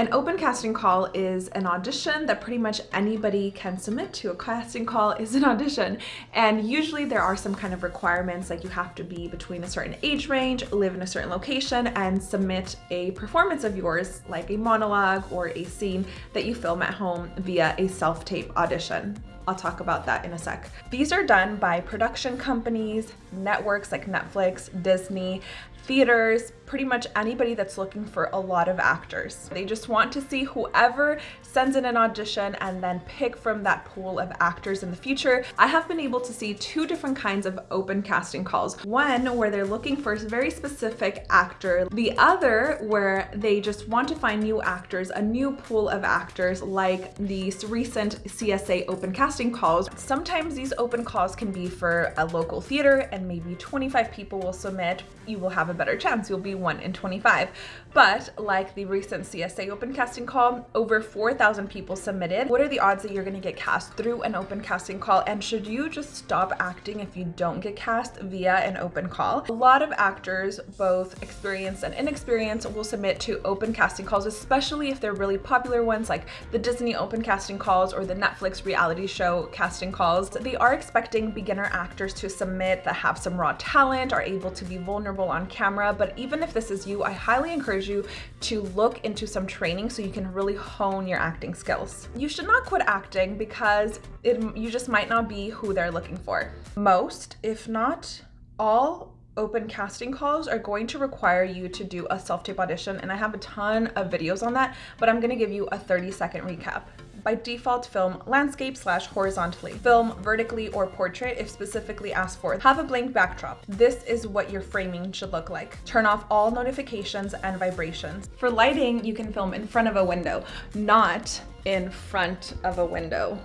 An open casting call is an audition that pretty much anybody can submit to. A casting call is an audition and usually there are some kind of requirements like you have to be between a certain age range, live in a certain location and submit a performance of yours like a monologue or a scene that you film at home via a self-tape audition. I'll talk about that in a sec. These are done by production companies, networks like Netflix, Disney, theaters, pretty much anybody that's looking for a lot of actors. They just want to see whoever sends in an audition and then pick from that pool of actors in the future. I have been able to see two different kinds of open casting calls. One where they're looking for a very specific actor. The other where they just want to find new actors, a new pool of actors like these recent CSA open casting calls. Sometimes these open calls can be for a local theater and maybe 25 people will submit. You will have a better chance. You'll be 1 in 25. But like the recent CSA open casting call, over 4,000 people submitted. What are the odds that you're going to get cast through an open casting call? And should you just stop acting if you don't get cast via an open call? A lot of actors, both experienced and inexperienced, will submit to open casting calls, especially if they're really popular ones like the Disney open casting calls or the Netflix reality show casting calls. They are expecting beginner actors to submit that have some raw talent, are able to be vulnerable on camera. But even if this is you, I highly encourage you to look into some training so you can really hone your acting skills. You should not quit acting because it, you just might not be who they're looking for. Most, if not all, open casting calls are going to require you to do a self-tape audition and I have a ton of videos on that, but I'm gonna give you a 30 second recap by default film landscape slash horizontally, film vertically or portrait if specifically asked for. Have a blank backdrop. This is what your framing should look like. Turn off all notifications and vibrations. For lighting, you can film in front of a window, not in front of a window.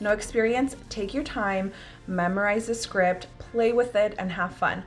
No experience, take your time, memorize the script, play with it, and have fun.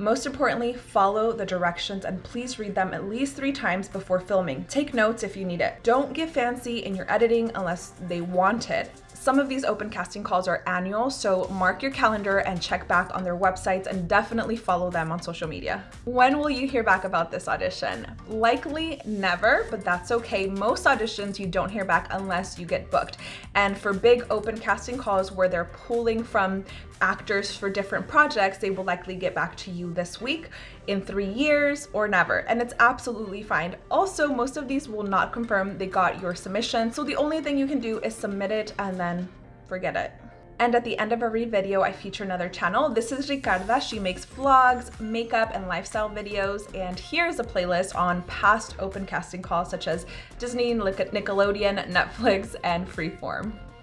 Most importantly, follow the directions and please read them at least three times before filming. Take notes if you need it. Don't get fancy in your editing unless they want it. Some of these open casting calls are annual, so mark your calendar and check back on their websites and definitely follow them on social media. When will you hear back about this audition? Likely never, but that's okay. Most auditions you don't hear back unless you get booked. And for big open casting calls where they're pulling from actors for different projects, they will likely get back to you this week, in three years, or never. And it's absolutely fine. Also, most of these will not confirm they got your submission. So the only thing you can do is submit it and then forget it. And at the end of every video, I feature another channel. This is Ricarda. She makes vlogs, makeup, and lifestyle videos. And here's a playlist on past open casting calls such as Disney, Nickelodeon, Netflix, and Freeform.